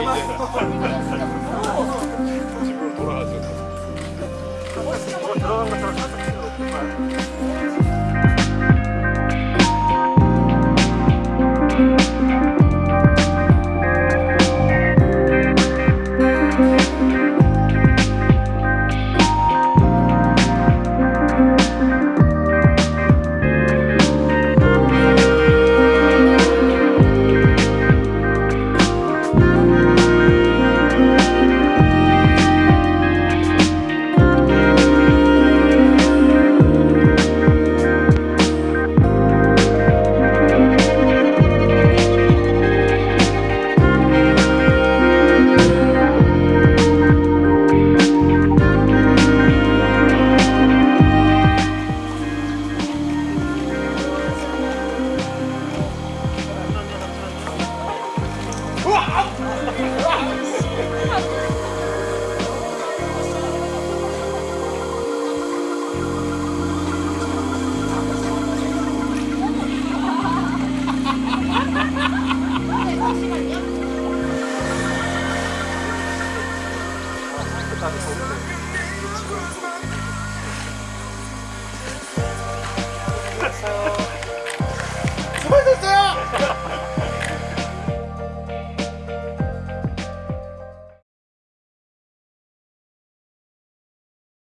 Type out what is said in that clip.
이제 집으로 돌아가죠. 잘 없는데 지금